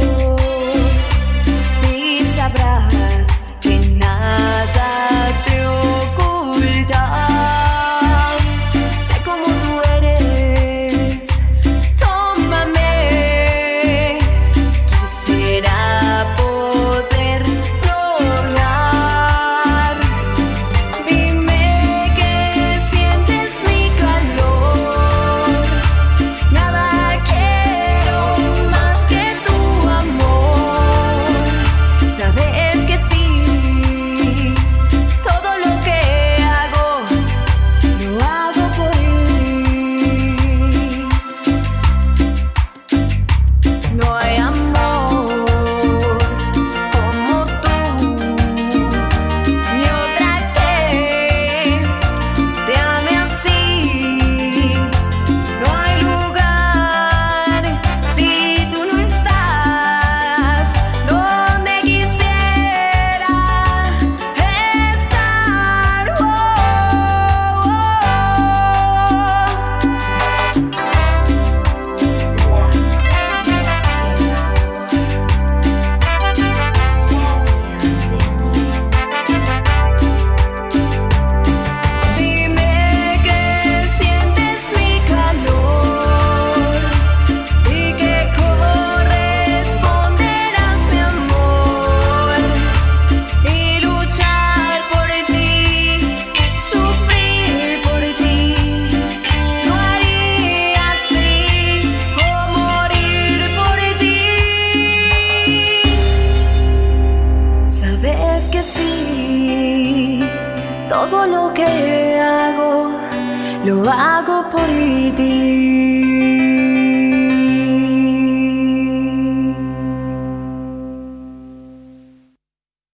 Oh. Todo lo que hago, lo hago por ti.